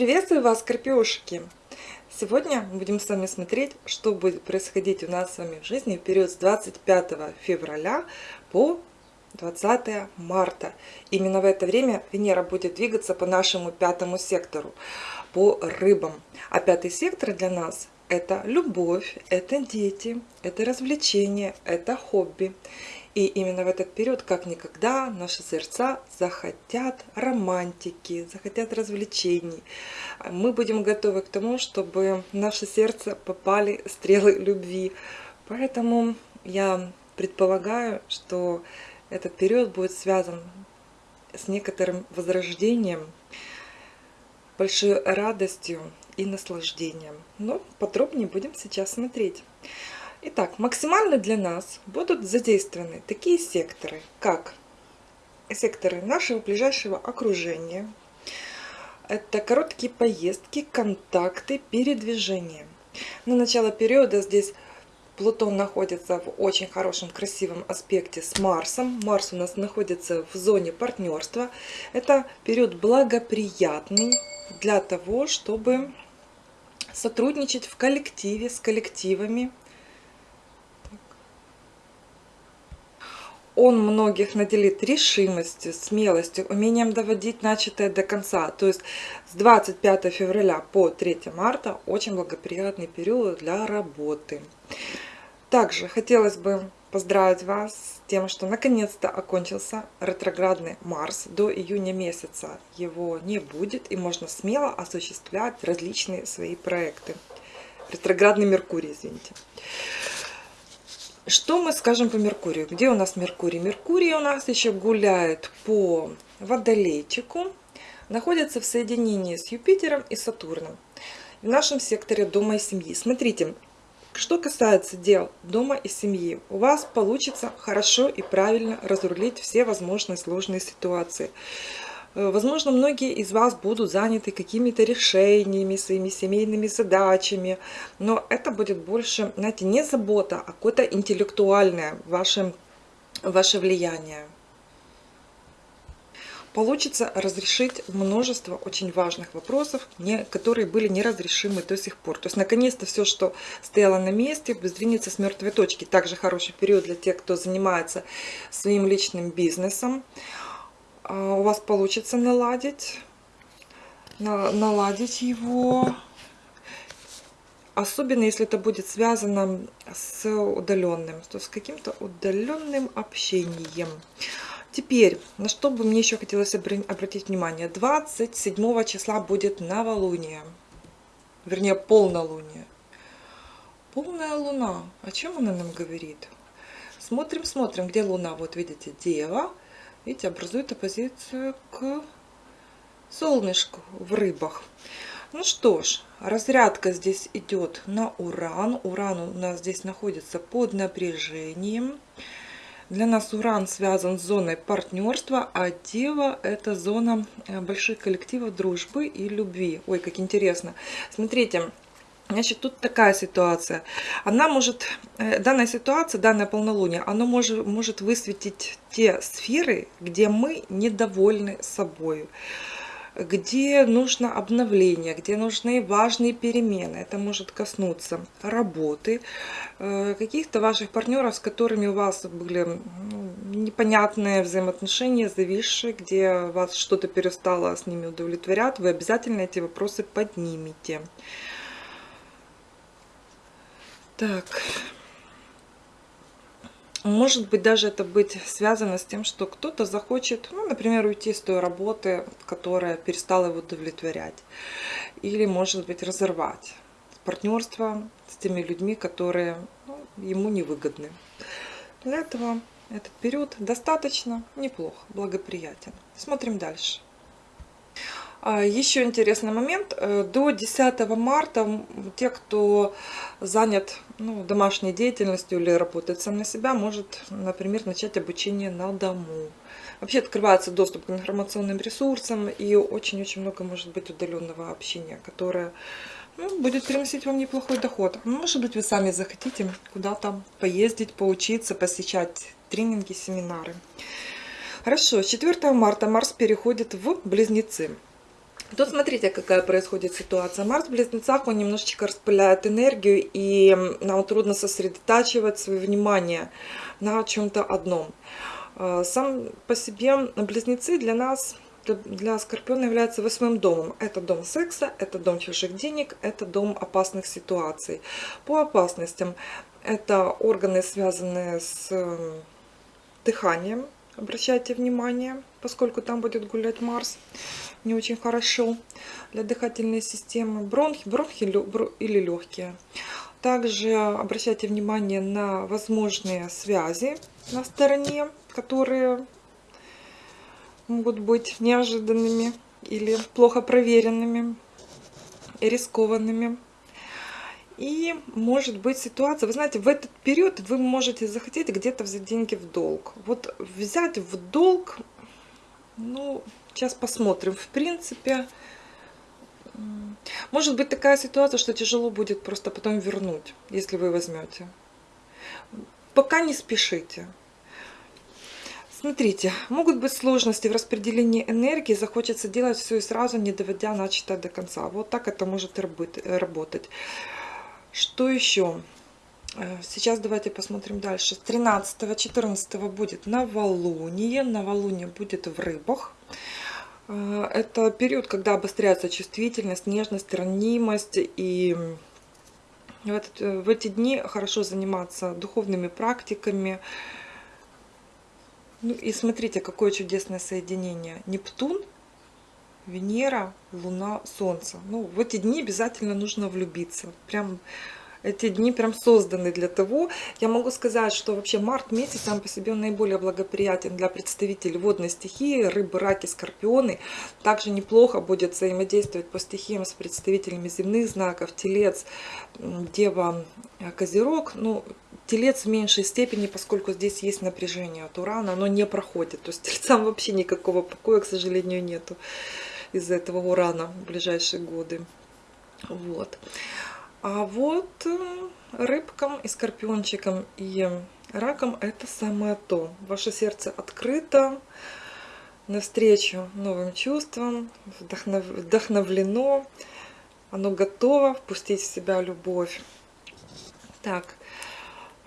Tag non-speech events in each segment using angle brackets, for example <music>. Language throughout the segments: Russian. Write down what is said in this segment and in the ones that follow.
Приветствую вас, скорпиошки! Сегодня будем с вами смотреть, что будет происходить у нас с вами в жизни в период с 25 февраля по 20 марта. Именно в это время Венера будет двигаться по нашему пятому сектору, по рыбам. А пятый сектор для нас это любовь, это дети, это развлечения, это хобби. И именно в этот период, как никогда, наши сердца захотят романтики, захотят развлечений. Мы будем готовы к тому, чтобы в наше сердце попали стрелы любви. Поэтому я предполагаю, что этот период будет связан с некоторым возрождением, большой радостью и наслаждением. Но подробнее будем сейчас смотреть. Итак, максимально для нас будут задействованы такие секторы, как секторы нашего ближайшего окружения. Это короткие поездки, контакты, передвижения. На начало периода здесь Плутон находится в очень хорошем, красивом аспекте с Марсом. Марс у нас находится в зоне партнерства. Это период благоприятный для того, чтобы сотрудничать в коллективе, с коллективами, он многих наделит решимостью, смелостью, умением доводить начатое до конца. То есть с 25 февраля по 3 марта очень благоприятный период для работы. Также хотелось бы поздравить вас с тем, что наконец-то окончился ретроградный Марс. До июня месяца его не будет и можно смело осуществлять различные свои проекты. Ретроградный Меркурий, извините. Что мы скажем по Меркурию? Где у нас Меркурий? Меркурий у нас еще гуляет по Водолейчику, находится в соединении с Юпитером и Сатурном в нашем секторе дома и семьи. Смотрите, что касается дел дома и семьи, у вас получится хорошо и правильно разрулить все возможные сложные ситуации. Э, возможно, многие из вас будут заняты какими-то решениями, своими семейными задачами, но это будет больше, знаете, не забота, а какое-то интеллектуальное ваше, ваше влияние. Получится разрешить множество очень важных вопросов, не, которые были неразрешимы до сих пор. То есть, наконец-то, все, что стояло на месте, сдвинется с мертвой точки. Также хороший период для тех, кто занимается своим личным бизнесом. А, у вас получится наладить, наладить его. Особенно если это будет связано с удаленным, то с каким-то удаленным общением. Теперь, на что бы мне еще хотелось обратить внимание. 27 числа будет новолуние. Вернее, полнолуние. Полная луна. О чем она нам говорит? Смотрим, смотрим, где луна. Вот видите, Дева видите, образует оппозицию к солнышку в рыбах. Ну что ж, разрядка здесь идет на уран. Уран у нас здесь находится под напряжением. Для нас уран связан с зоной партнерства, а дева это зона э, больших коллективов дружбы и любви. Ой, как интересно. Смотрите, Значит, тут такая ситуация. Она может, э, данная ситуация, данное полнолуние, оно может, может высветить те сферы, где мы недовольны собой, где нужно обновление, где нужны важные перемены. Это может коснуться работы, э, каких-то ваших партнеров, с которыми у вас были ну, непонятные взаимоотношения, зависшие, где вас что-то перестало с ними удовлетворять, вы обязательно эти вопросы поднимете. Так. Может быть, даже это быть связано с тем, что кто-то захочет, ну, например, уйти с той работы, которая перестала его удовлетворять. Или, может быть, разорвать партнерство с теми людьми, которые ну, ему невыгодны. Для этого этот период достаточно неплохо, благоприятен. Смотрим дальше. А, еще интересный момент. Э, до 10 марта те, кто занят ну, домашней деятельностью или работает сам на себя, может, например, начать обучение на дому. Вообще открывается доступ к информационным ресурсам и очень-очень много может быть удаленного общения, которое ну, будет приносить вам неплохой доход. Может быть, вы сами захотите куда-то поездить, поучиться, посещать тренинги, семинары. Хорошо, с 4 марта Марс переходит в Близнецы. Тут смотрите, какая происходит ситуация. Марс в Близнецах, он немножечко распыляет энергию, и нам трудно сосредотачивать свое внимание на чем-то одном. А, сам по себе Близнецы для нас, для Скорпиона является восьмым домом. Это дом секса, это дом чужих денег, это дом опасных ситуаций. По опасностям это органы, связанные с дыханием, обращайте внимание, поскольку там будет гулять Марс не очень хорошо для дыхательной системы, бронхи, бронхи или легкие. Также обращайте внимание на возможные связи на стороне, которые могут быть неожиданными или плохо проверенными рискованными. И может быть ситуация, вы знаете, в этот период вы можете захотеть где-то взять деньги в долг. Вот взять в долг, ну, сейчас посмотрим. В принципе, может быть такая ситуация, что тяжело будет просто потом вернуть, если вы возьмете. Пока не спешите. Смотрите, могут быть сложности в распределении энергии, захочется делать все и сразу, не доводя начатое до конца. Вот так это может работать. Что еще? Э, сейчас давайте посмотрим дальше. С 13-14 будет новолуние. Новолуние будет в рыбах. Э, это период, когда обостряется чувствительность, нежность, ранимость. И в, этот, в эти дни хорошо заниматься духовными практиками. Ну и смотрите, какое чудесное соединение. Нептун Венера, Луна, Солнце. Ну, в эти дни обязательно нужно влюбиться. Прям эти дни прям созданы для того. Я могу сказать, что вообще март месяц сам по себе наиболее благоприятен для представителей водной стихии, рыбы, раки, скорпионы. Также неплохо будет взаимодействовать по стихиям с представителями земных знаков, телец, дева, козерог. Ну, телец в меньшей степени, поскольку здесь есть напряжение от урана, оно не проходит. То есть <laughs> тельцам вообще никакого покоя, к сожалению, нету из-за этого урана в ближайшие годы. Вот. А вот э, рыбкам и скорпиончикам и ракам это самое то. Ваше сердце открыто навстречу новым чувствам, вдохнов... вдохновлено, оно готово впустить в себя любовь. Так,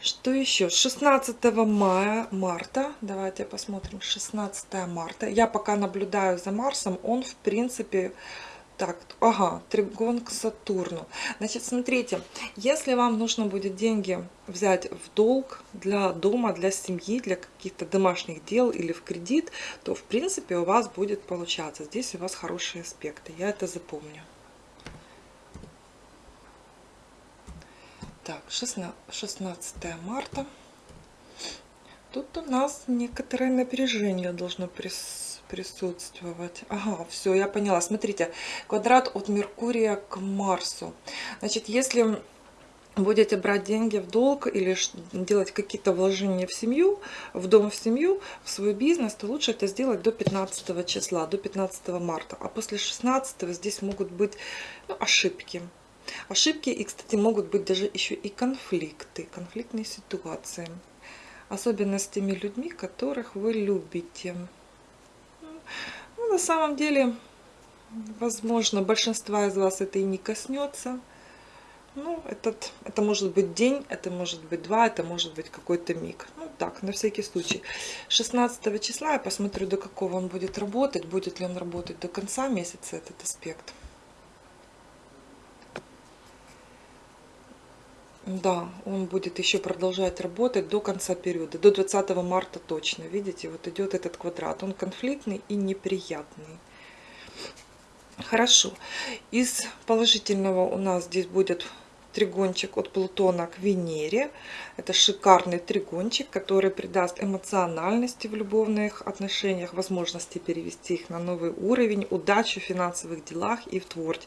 что еще? 16 мая, марта, давайте посмотрим, 16 марта. Я пока наблюдаю за Марсом, он в принципе так, ага, тригон к Сатурну. Значит, смотрите, если вам нужно будет деньги взять в долг для дома, для семьи, для каких-то домашних дел или в кредит, то, в принципе, у вас будет получаться. Здесь у вас хорошие аспекты, я это запомню. Так, 16, 16 марта. Тут у нас некоторое напряжение должно присутствовать. Ага, все, я поняла. Смотрите, квадрат от Меркурия к Марсу. Значит, если будете брать деньги в долг или делать какие-то вложения в семью, в дом в семью, в свой бизнес, то лучше это сделать до 15 числа, до 15 марта. А после 16 здесь могут быть ну, ошибки. Ошибки и, кстати, могут быть даже еще и конфликты, конфликтные ситуации. Особенно с теми людьми, которых вы любите. Ну, на самом деле, возможно, большинства из вас это и не коснется. Ну, этот, это может быть день, это может быть два, это может быть какой-то миг. Ну, так, на всякий случай. 16 числа я посмотрю, до какого он будет работать, будет ли он работать до конца месяца, этот аспект. Да, он будет еще продолжать работать до конца периода, до 20 марта точно. Видите, вот идет этот квадрат. Он конфликтный и неприятный. Хорошо. Из положительного у нас здесь будет тригончик от Плутона к Венере. Это шикарный тригончик, который придаст эмоциональности в любовных отношениях, возможности перевести их на новый уровень, удачу в финансовых делах и в, твор...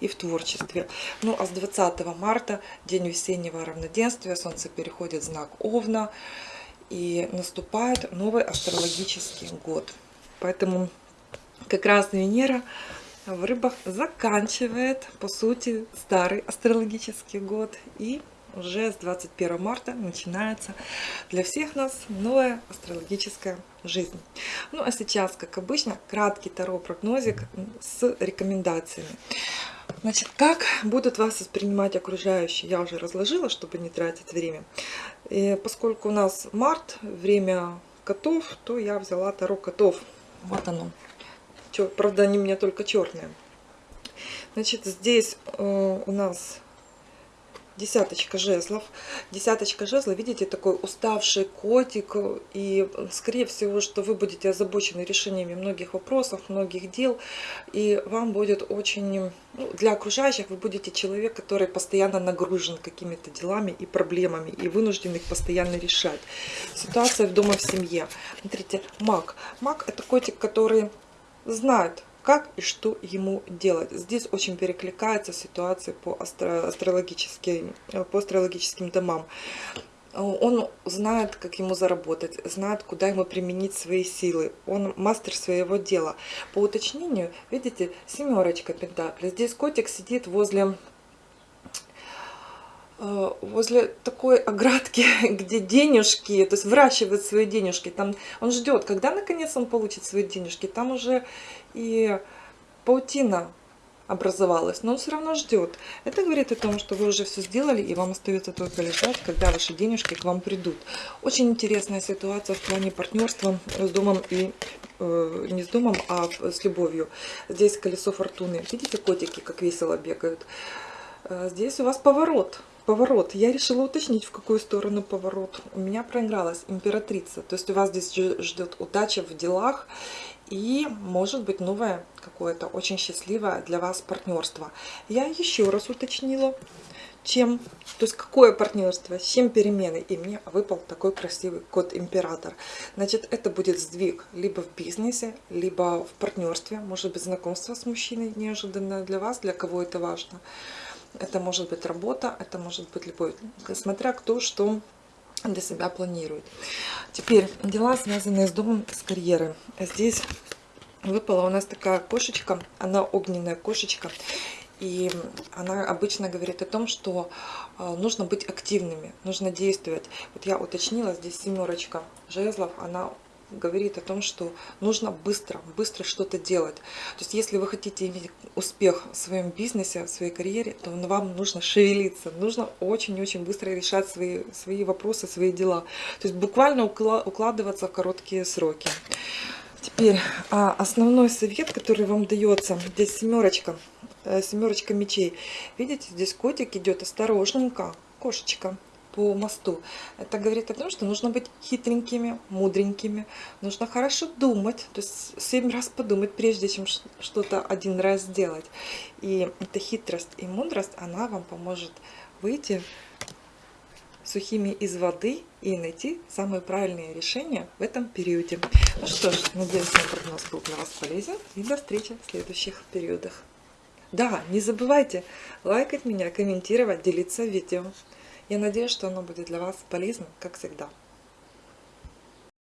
и в творчестве. Ну а с 20 марта, день весеннего равноденствия, Солнце переходит в знак Овна и наступает новый астрологический год. Поэтому как раз Венера в рыбах заканчивает, по сути, старый астрологический год и уже с 21 марта начинается для всех нас новая астрологическая жизнь. Ну а сейчас, как обычно, краткий таро-прогнозик с рекомендациями. Значит, как будут вас воспринимать окружающие, я уже разложила, чтобы не тратить время. И поскольку у нас март, время котов, то я взяла таро котов. Вот оно. Правда, они у меня только черные. Значит, здесь э, у нас десяточка жезлов. Десяточка жезлов, видите, такой уставший котик. И, скорее всего, что вы будете озабочены решениями многих вопросов, многих дел. И вам будет очень... Ну, для окружающих вы будете человек, который постоянно нагружен какими-то делами и проблемами. И вынужден их постоянно решать. Ситуация в дома в семье. Смотрите, маг. Маг это котик, который знает, как и что ему делать. Здесь очень перекликается ситуация по, астро астрологическим, э, по астрологическим домам. Он знает, как ему заработать, знает, куда ему применить свои силы. Он мастер своего дела. По уточнению, видите, семерочка пентаклей. Здесь котик сидит возле э, возле такой оградки, <laughs> где денежки, то есть выращивает свои денежки. Там он ждет, когда наконец он получит свои денежки. Там уже и паутина образовалась, но он все равно ждет. Это говорит о том, что вы уже все сделали, и вам остается только лежать, когда ваши денежки к вам придут. Очень интересная ситуация в плане партнерства с домом и э, не с домом, а с любовью. Здесь колесо фортуны. Видите, котики как весело бегают. Э, здесь у вас поворот поворот. Я решила уточнить, в какую сторону поворот. У меня проигралась императрица. То есть у вас здесь ждет удача в делах и может быть новое какое-то очень счастливое для вас партнерство. Я еще раз уточнила, чем, то есть какое партнерство, с чем перемены. И мне выпал такой красивый код император. Значит, это будет сдвиг либо в бизнесе, либо в партнерстве, может быть знакомство с мужчиной неожиданное для вас, для кого это важно. Это может быть работа, это может быть любовь, смотря кто что для себя планирует. Теперь дела, связанные с домом, с карьерой. Здесь выпала у нас такая кошечка, она огненная кошечка. И она обычно говорит о том, что э, нужно быть активными, нужно действовать. Вот я уточнила, здесь семерочка жезлов, она говорит о том, что нужно быстро, быстро что-то делать. То есть, если вы хотите иметь успех в своем бизнесе, в своей карьере, то вам нужно шевелиться, нужно очень-очень быстро решать свои, свои вопросы, свои дела. То есть, буквально укладываться в короткие сроки. Теперь а, основной совет, который вам дается, здесь семерочка, э, семерочка мечей. Видите, здесь котик идет осторожненько, кошечка по мосту. Это говорит о том, что нужно быть хитренькими, мудренькими. Нужно хорошо думать, то есть семь раз подумать, прежде чем что-то один раз сделать. И эта хитрость и мудрость, она вам поможет выйти сухими из воды и найти самые правильные решения в этом периоде. Ну что ж, надеюсь, мой прогноз был для вас полезен. И до встречи в следующих периодах. Да, не забывайте лайкать меня, комментировать, делиться видео. Я надеюсь, что оно будет для вас полезным, как всегда.